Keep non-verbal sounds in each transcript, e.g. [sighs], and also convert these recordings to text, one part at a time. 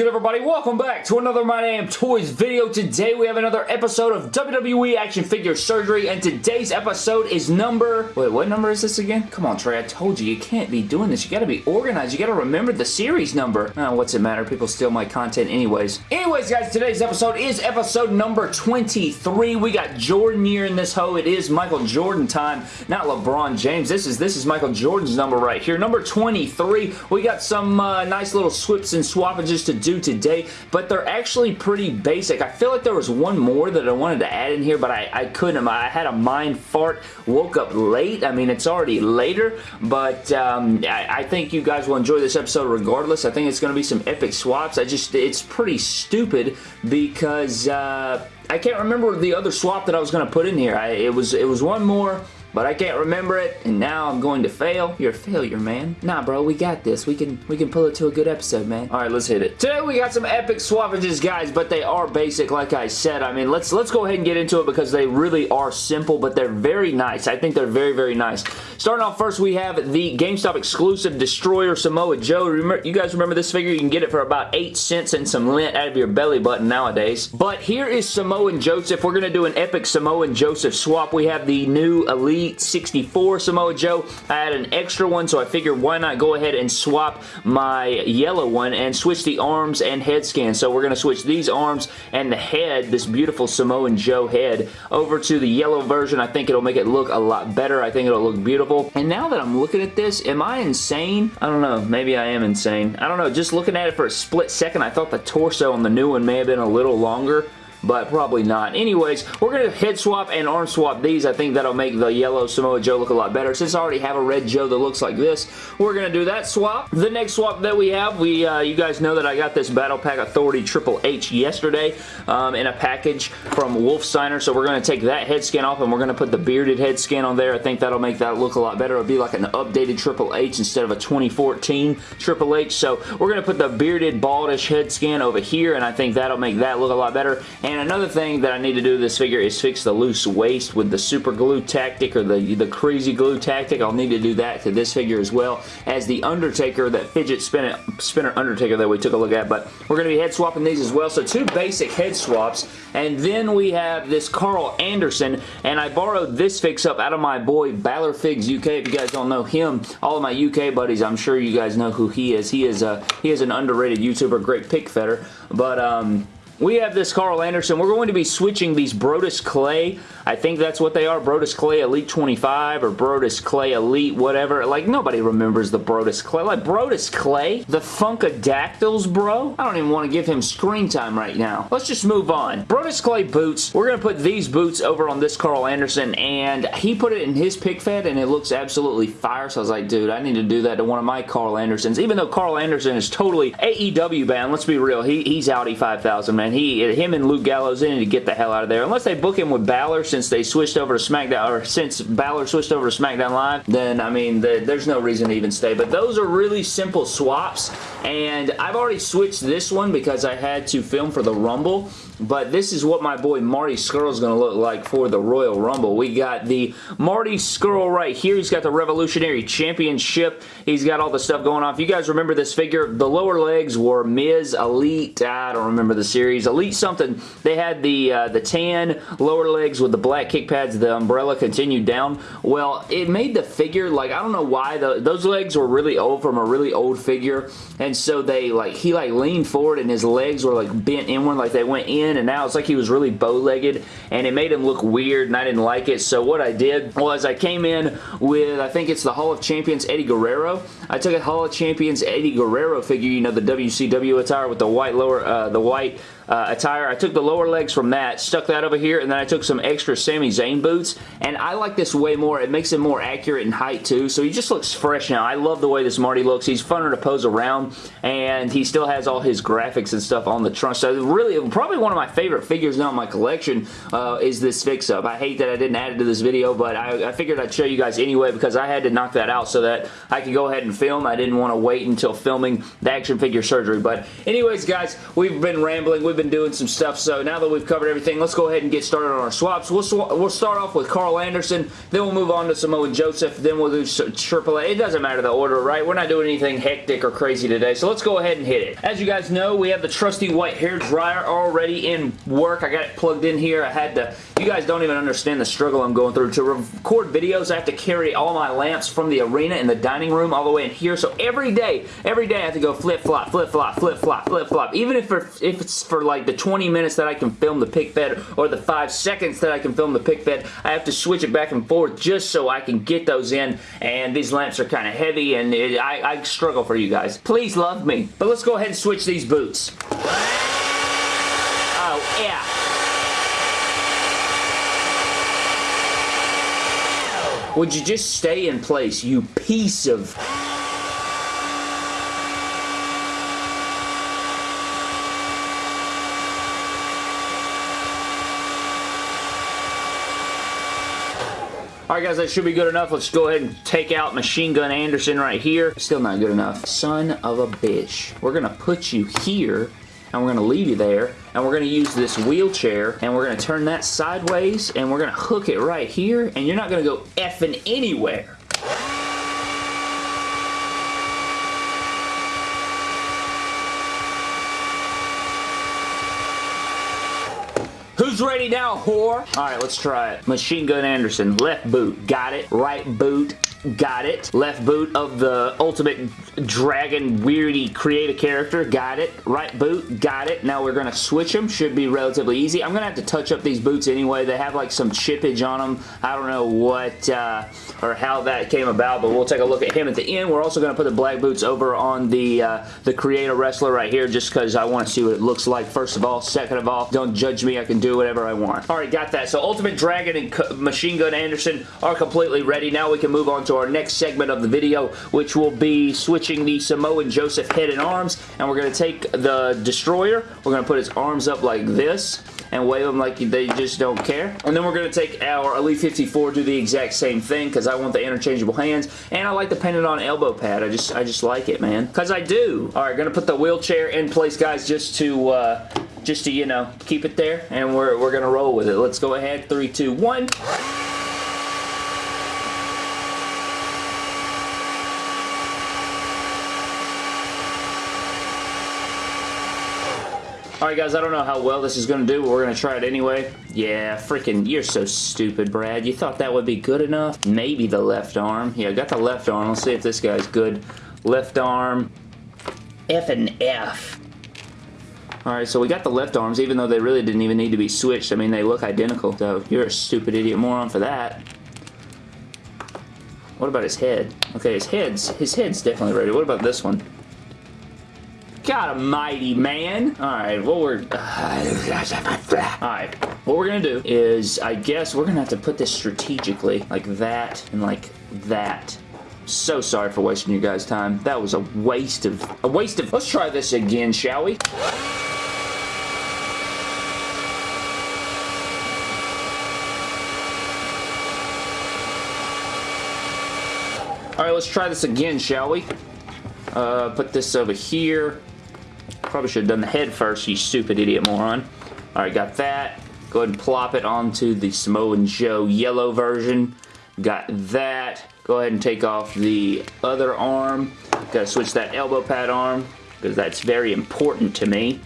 good everybody? Welcome back to another My Damn Toys video. Today we have another episode of WWE Action Figure Surgery and today's episode is number... Wait, what number is this again? Come on Trey, I told you, you can't be doing this. You gotta be organized. You gotta remember the series number. Oh, what's it matter? People steal my content anyways. Anyways guys, today's episode is episode number 23. We got Jordan year in this hoe. It is Michael Jordan time, not LeBron James. This is this is Michael Jordan's number right here. Number 23. We got some uh, nice little swips and swappages to do today, but they're actually pretty basic. I feel like there was one more that I wanted to add in here, but I, I couldn't. I had a mind fart, woke up late. I mean, it's already later, but um, I, I, think you guys will enjoy this episode regardless. I think it's going to be some epic swaps. I just, it's pretty stupid because uh, I can't remember the other swap that I was going to put in here. I, it was, it was one more but I can't remember it, and now I'm going to fail. You're a failure, man. Nah, bro, we got this. We can we can pull it to a good episode, man. All right, let's hit it. Today we got some epic swappages, guys, but they are basic, like I said. I mean, let's let's go ahead and get into it because they really are simple, but they're very nice. I think they're very, very nice. Starting off first, we have the GameStop exclusive Destroyer Samoa Joe. Remember, you guys remember this figure? You can get it for about 8 cents and some lint out of your belly button nowadays. But here is Samoan Joseph. We're going to do an epic Samoan Joseph swap. We have the new Elite Elite 64 Samoa Joe. I had an extra one, so I figured why not go ahead and swap my yellow one and switch the arms and head scan. So we're going to switch these arms and the head, this beautiful Samoan Joe head, over to the yellow version. I think it'll make it look a lot better. I think it'll look beautiful. And now that I'm looking at this, am I insane? I don't know. Maybe I am insane. I don't know. Just looking at it for a split second, I thought the torso on the new one may have been a little longer but probably not. Anyways, we're going to head swap and arm swap these. I think that'll make the yellow Samoa Joe look a lot better. Since I already have a red Joe that looks like this, we're going to do that swap. The next swap that we have, we uh, you guys know that I got this Battle Pack Authority Triple H yesterday um, in a package from Wolf Signer, so we're going to take that head skin off and we're going to put the bearded head skin on there. I think that'll make that look a lot better. It'll be like an updated Triple H instead of a 2014 Triple H, so we're going to put the bearded baldish head skin over here, and I think that'll make that look a lot better. And another thing that I need to do this figure is fix the loose waist with the super glue tactic or the, the crazy glue tactic. I'll need to do that to this figure as well as the Undertaker, that fidget spinner, spinner Undertaker that we took a look at. But we're going to be head swapping these as well. So two basic head swaps. And then we have this Carl Anderson. And I borrowed this fix up out of my boy Balor Figs UK. If you guys don't know him, all of my UK buddies, I'm sure you guys know who he is. He is a he is an underrated YouTuber, great pick fetter. But um we have this Carl Anderson. We're going to be switching these Brodus Clay. I think that's what they are. Brodus Clay Elite 25 or Brodus Clay Elite whatever. Like, nobody remembers the Brodus Clay. Like, Brodus Clay? The Funkadactyls, bro? I don't even want to give him screen time right now. Let's just move on. Brodus Clay boots. We're going to put these boots over on this Carl Anderson, and he put it in his pick fed, and it looks absolutely fire, so I was like, dude, I need to do that to one of my Carl Andersons. Even though Carl Anderson is totally AEW bound, let's be real, he, he's Audi 5000, man he, him and Luke Gallows, they need to get the hell out of there. Unless they book him with Balor since they switched over to SmackDown, or since Balor switched over to SmackDown Live, then, I mean, the, there's no reason to even stay. But those are really simple swaps, and I've already switched this one because I had to film for the Rumble, but this is what my boy Marty Scurll is going to look like for the Royal Rumble. We got the Marty Scurll right here. He's got the Revolutionary Championship. He's got all the stuff going on. If you guys remember this figure, the lower legs were Miz Elite. I don't remember the series. Elite something. They had the uh, the tan lower legs with the black kick pads. The umbrella continued down. Well, it made the figure, like, I don't know why. The, those legs were really old from a really old figure. And so they, like, he, like, leaned forward and his legs were, like, bent inward like they went in in and now it's like he was really bow-legged and it made him look weird and I didn't like it. So what I did was I came in with, I think it's the Hall of Champions Eddie Guerrero. I took a Hall of Champions Eddie Guerrero figure, you know, the WCW attire with the white lower, uh, the white uh, attire. I took the lower legs from that, stuck that over here, and then I took some extra Sami Zayn boots, and I like this way more. It makes him more accurate in height, too, so he just looks fresh now. I love the way this Marty looks. He's funner to pose around, and he still has all his graphics and stuff on the trunk. So really, probably one of my favorite figures now in my collection uh, is this fix-up. I hate that I didn't add it to this video, but I, I figured I'd show you guys anyway because I had to knock that out so that I could go ahead and film. I didn't want to wait until filming the action figure surgery. But anyways, guys, we've been rambling. We've been doing some stuff, so now that we've covered everything, let's go ahead and get started on our swaps. We'll, sw we'll start off with Carl Anderson, then we'll move on to Samoa Joseph, then we'll do Triple A. It doesn't matter the order, right? We're not doing anything hectic or crazy today, so let's go ahead and hit it. As you guys know, we have the trusty white hair dryer already in work. I got it plugged in here. I had to, you guys don't even understand the struggle I'm going through. To record videos, I have to carry all my lamps from the arena in the dining room all the way in here, so every day, every day I have to go flip-flop, flip-flop, flip-flop, flip-flop. Even if, if it's for like the 20 minutes that I can film the pick fed or the 5 seconds that I can film the pick fed, I have to switch it back and forth just so I can get those in, and these lamps are kind of heavy, and it, I, I struggle for you guys. Please love me. But let's go ahead and switch these boots. Oh, yeah. Would you just stay in place, you piece of... Alright guys, that should be good enough. Let's go ahead and take out Machine Gun Anderson right here. Still not good enough. Son of a bitch. We're going to put you here and we're going to leave you there and we're going to use this wheelchair and we're going to turn that sideways and we're going to hook it right here and you're not going to go effing anywhere. Ready now, whore? Alright, let's try it. Machine Gun Anderson, left boot, got it. Right boot, Got it. Left boot of the Ultimate Dragon weirdy create a character. Got it. Right boot. Got it. Now we're going to switch them. Should be relatively easy. I'm going to have to touch up these boots anyway. They have like some chippage on them. I don't know what uh, or how that came about, but we'll take a look at him at the end. We're also going to put the black boots over on the uh, the creator wrestler right here just because I want to see what it looks like first of all. Second of all, don't judge me. I can do whatever I want. Alright, got that. So Ultimate Dragon and Machine Gun Anderson are completely ready. Now we can move on to our next segment of the video, which will be switching the Samoan Joseph head and arms, and we're going to take the Destroyer, we're going to put his arms up like this, and wave them like they just don't care. And then we're going to take our Elite 54, do the exact same thing because I want the interchangeable hands. And I like the painted on elbow pad. I just I just like it, man. Because I do. All right, going to put the wheelchair in place, guys, just to, uh, just to, you know, keep it there. And we're, we're going to roll with it. Let's go ahead. Three, two, one. Alright guys, I don't know how well this is going to do, but we're going to try it anyway. Yeah, freaking, you're so stupid, Brad. You thought that would be good enough? Maybe the left arm. Yeah, got the left arm. Let's see if this guy's good. Left arm. F and F. Alright, so we got the left arms, even though they really didn't even need to be switched. I mean, they look identical. So, you're a stupid idiot moron for that. What about his head? Okay, his head's, his head's definitely ready. What about this one? God almighty, man. Alright, what we're... [sighs] Alright, what we're gonna do is, I guess we're gonna have to put this strategically, like that and like that. So sorry for wasting you guys' time. That was a waste of... A waste of... Let's try this again, shall we? Alright, let's try this again, shall we? Uh, put this over here. Probably should have done the head first, you stupid idiot moron. Alright, got that. Go ahead and plop it onto the Samoan Joe yellow version. Got that. Go ahead and take off the other arm. Got to switch that elbow pad arm because that's very important to me.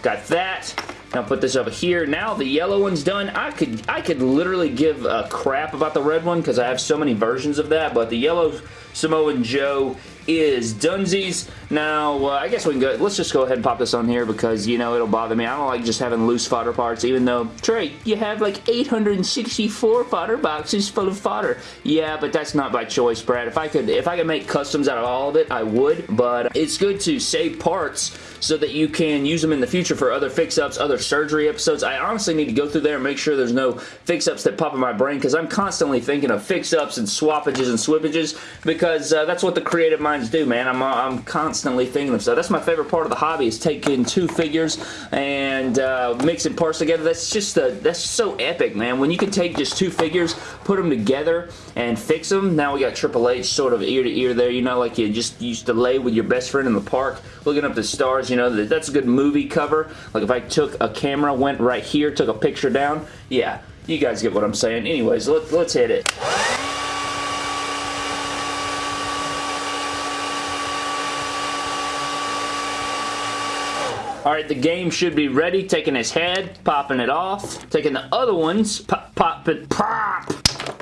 Got that. Now put this over here. Now the yellow one's done. I could I could literally give a crap about the red one because I have so many versions of that, but the yellow Samoan Joe is Dunsies. Now, uh, I guess we can go, let's just go ahead and pop this on here because, you know, it'll bother me. I don't like just having loose fodder parts, even though, Trey, you have like 864 fodder boxes full of fodder. Yeah, but that's not by choice, Brad. If I could, if I could make customs out of all of it, I would, but it's good to save parts so that you can use them in the future for other fix-ups, other surgery episodes. I honestly need to go through there and make sure there's no fix-ups that pop in my brain because I'm constantly thinking of fix-ups and swappages and swippages because uh, that's what the creative minds do, man. I'm, I'm constantly thinking of stuff. That's my favorite part of the hobby is taking two figures and uh, mixing parts together. That's just a, that's so epic, man. When you can take just two figures, put them together, and fix them. Now we got Triple H sort of ear to ear there, you know, like you just used to lay with your best friend in the park, looking up the stars, you know, that's a good movie cover. Like if I took a camera, went right here, took a picture down, yeah, you guys get what I'm saying. Anyways, let, let's hit it. Alright, the game should be ready. Taking his head, popping it off. Taking the other ones, pop, pop it, pop!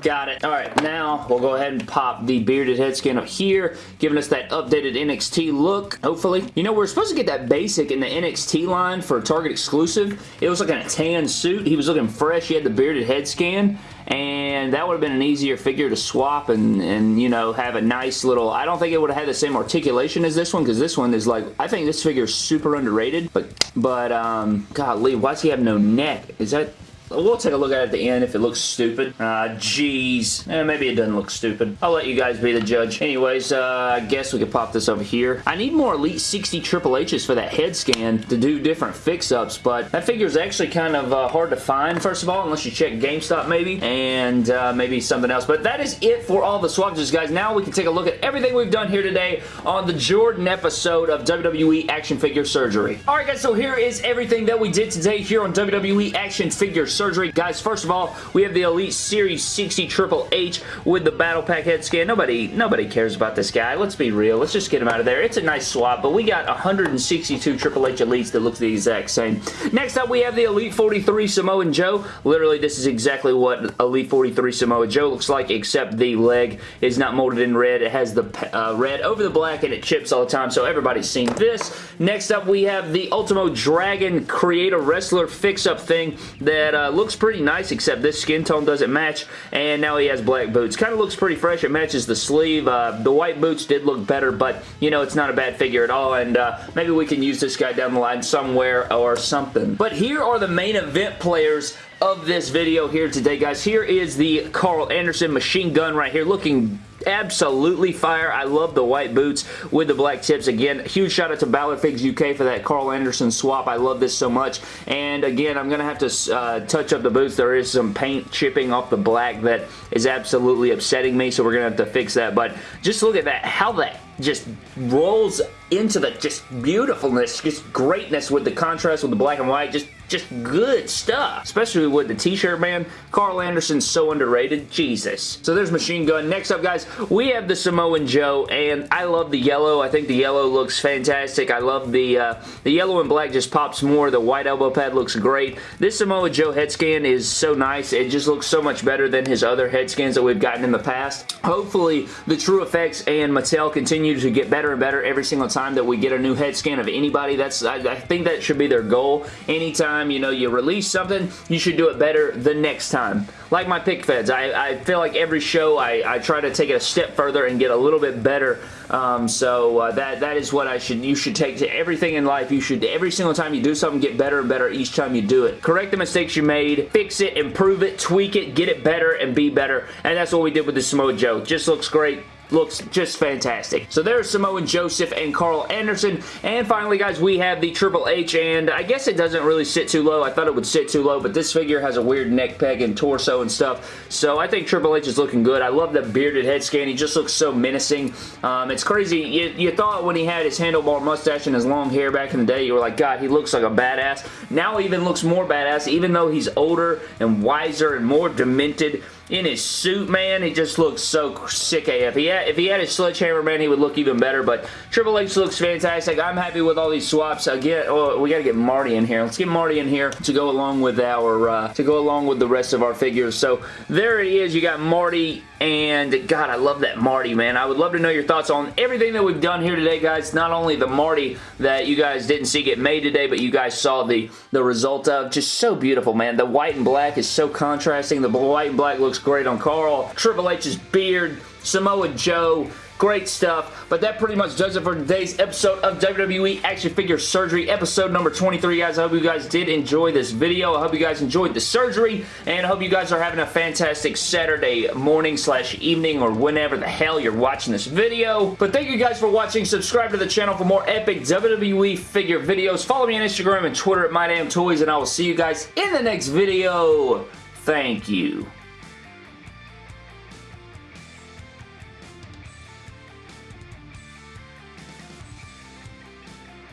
Got it. Alright, now we'll go ahead and pop the bearded head skin up here, giving us that updated NXT look, hopefully. You know, we're supposed to get that basic in the NXT line for Target exclusive. It was like a tan suit. He was looking fresh. He had the bearded head scan and that would have been an easier figure to swap and, and you know, have a nice little, I don't think it would have had the same articulation as this one, because this one is like, I think this figure is super underrated, but, but, um, golly, why does he have no neck? Is that, We'll take a look at it at the end if it looks stupid. Ah, uh, jeez. Eh, maybe it doesn't look stupid. I'll let you guys be the judge. Anyways, uh, I guess we could pop this over here. I need more Elite 60 Triple H's for that head scan to do different fix-ups, but that figure is actually kind of uh, hard to find, first of all, unless you check GameStop maybe, and uh, maybe something else. But that is it for all the swappages, guys. Now we can take a look at everything we've done here today on the Jordan episode of WWE Action Figure Surgery. Alright, guys, so here is everything that we did today here on WWE Action Figure surgery. Guys, first of all, we have the Elite Series 60 Triple H with the Battle Pack head scan. Nobody, nobody cares about this guy. Let's be real. Let's just get him out of there. It's a nice swap, but we got 162 Triple H Elites that look the exact same. Next up, we have the Elite 43 Samoan Joe. Literally, this is exactly what Elite 43 Samoa Joe looks like, except the leg is not molded in red. It has the uh, red over the black, and it chips all the time, so everybody's seen this. Next up, we have the Ultimo Dragon Creator Wrestler fix-up thing that uh, uh, looks pretty nice, except this skin tone doesn't match, and now he has black boots. Kind of looks pretty fresh. It matches the sleeve. Uh, the white boots did look better, but, you know, it's not a bad figure at all, and uh, maybe we can use this guy down the line somewhere or something. But here are the main event players of this video here today, guys. Here is the Carl Anderson machine gun right here, looking absolutely fire. I love the white boots with the black tips. Again, huge shout out to Balor Figs UK for that Carl Anderson swap. I love this so much. And again, I'm going to have to uh, touch up the boots. There is some paint chipping off the black that is absolutely upsetting me, so we're going to have to fix that. But just look at that. How that just rolls into the just beautifulness, just greatness with the contrast with the black and white. Just just good stuff. Especially with the t-shirt, man. Carl Anderson's so underrated. Jesus. So there's Machine Gun. Next up, guys, we have the Samoan Joe, and I love the yellow. I think the yellow looks fantastic. I love the, uh, the yellow and black just pops more. The white elbow pad looks great. This Samoa Joe head scan is so nice. It just looks so much better than his other head scans that we've gotten in the past. Hopefully, the TrueFX and Mattel continue to get better and better every single time that we get a new head scan of anybody. That's I, I think that should be their goal. Anytime time, you know, you release something, you should do it better the next time. Like my pick feds, I, I feel like every show I, I try to take it a step further and get a little bit better. Um, so uh, that that is what I should you should take to everything in life. You should every single time you do something get better and better each time you do it. Correct the mistakes you made, fix it, improve it, tweak it, get it better, and be better. And that's what we did with the Samoa Joe. Just looks great looks just fantastic. So there's Samoan Joseph and Carl Anderson. And finally, guys, we have the Triple H, and I guess it doesn't really sit too low. I thought it would sit too low, but this figure has a weird neck peg and torso and stuff. So I think Triple H is looking good. I love the bearded head scan. He just looks so menacing. Um, it's crazy. You, you thought when he had his handlebar mustache and his long hair back in the day, you were like, God, he looks like a badass. Now he even looks more badass, even though he's older and wiser and more demented in his suit, man. He just looks so sick AF. If he had, if he had his sledgehammer, man, he would look even better. But Triple H looks fantastic. I'm happy with all these swaps. Again, oh, we got to get Marty in here. Let's get Marty in here to go along with our uh, to go along with the rest of our figures. So there it is. You got Marty and God, I love that Marty, man. I would love to know your thoughts on everything that we've done here today, guys. Not only the Marty that you guys didn't see get made today, but you guys saw the, the result of. Just so beautiful, man. The white and black is so contrasting. The white and black looks great on Carl. Triple H's beard, Samoa Joe, Great stuff. But that pretty much does it for today's episode of WWE Action Figure Surgery, episode number 23, guys. I hope you guys did enjoy this video. I hope you guys enjoyed the surgery, and I hope you guys are having a fantastic Saturday morning slash evening or whenever the hell you're watching this video. But thank you guys for watching. Subscribe to the channel for more epic WWE figure videos. Follow me on Instagram and Twitter at MyDamnToys, and I will see you guys in the next video. Thank you.